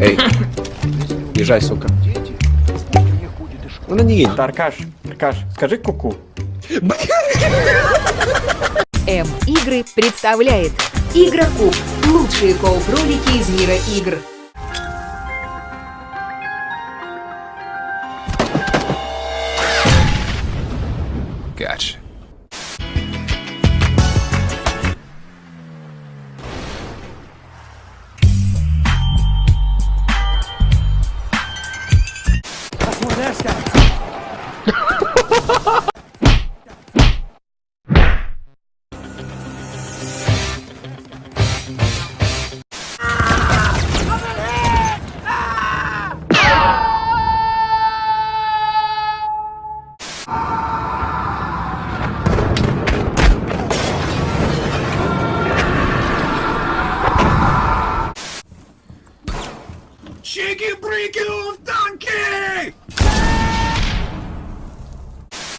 Эй, езжай, сука. Ну на не едь. Аркаш, Аркаш, скажи куку. М-игры представляет Игрокуб. Лучшие кооп-ролики из мира игр.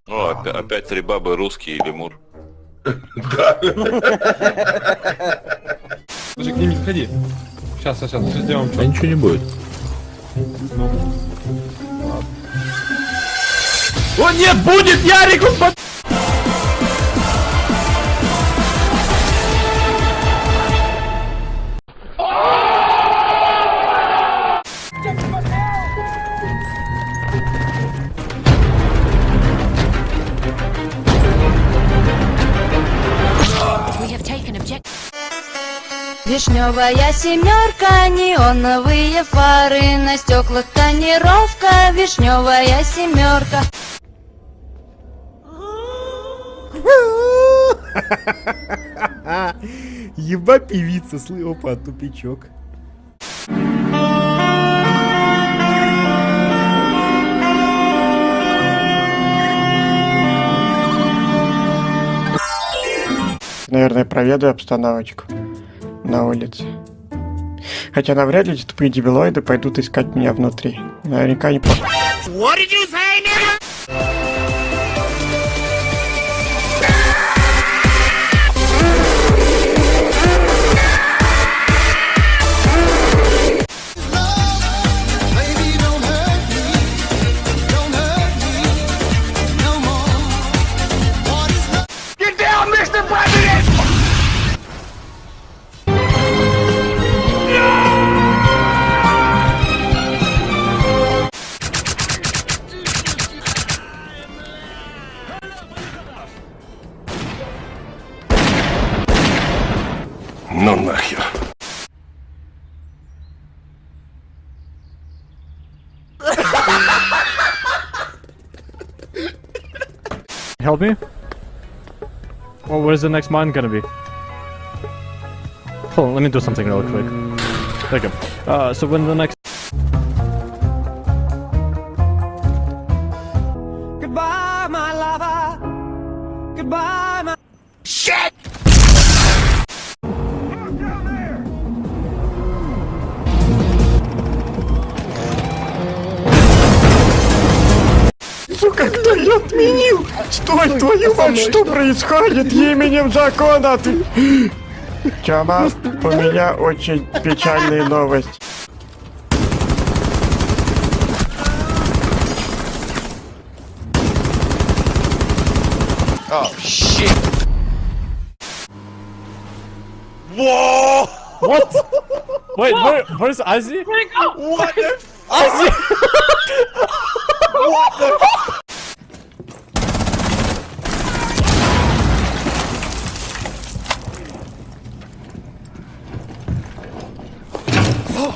О, опять, опять три бабы русские и лемур. Слушай, к ним не сходи. Сейчас, сейчас, сейчас сделаем Да что. ничего не будет. О, нет, будет, Ярик! он под- Вишневая семерка, неоновые фары на стеклах тонировка, вишневая семерка. Еба певица, слы, опа, тупичок. Наверное, проведу обстановочку на улице. Хотя навряд ли эти тупые дебилоиды пойдут искать меня внутри. Наверняка не по... Ну нахер. Help me? Well, where's the next mine gonna be? Hold on, let me do something real quick. There you go. Uh, so when the next... Goodbye, my lover. Goodbye, my... Сука, кто ее отменил? Стой, твою мать, что происходит именем закона? Ты... Тёма, у меня очень печальная новость. Oh, shit. What? Wait, where, where's Ozzy? What the f- Ozzy!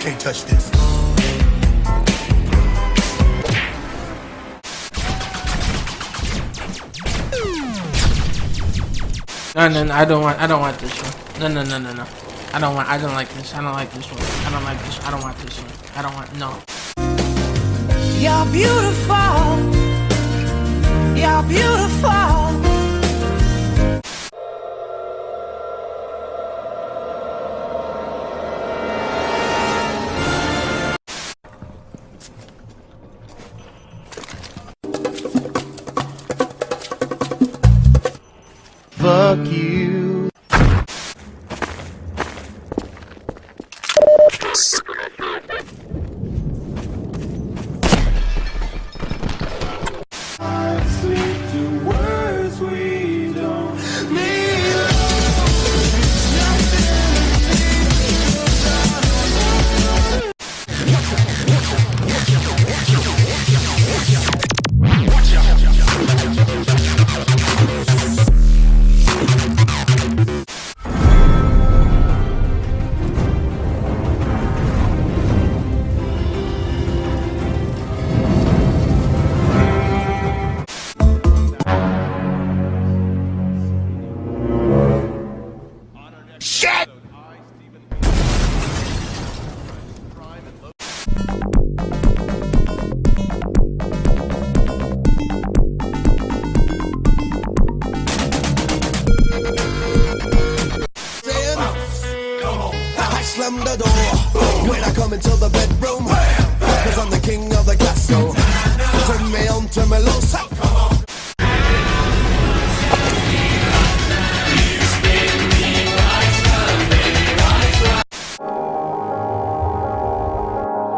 Can't touch this. No, no, no, I don't want, I don't want this one. No, no, no, no, no. I don't want, I don't like this. I don't like this one. I don't like this. I don't want this one. I don't want, no. You're beautiful. You're beautiful. aqui.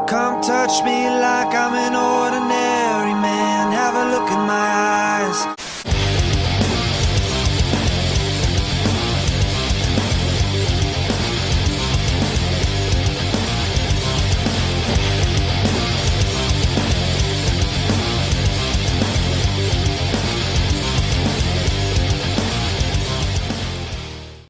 Come touch me like I'm an ordinary man. Have a look in my eyes.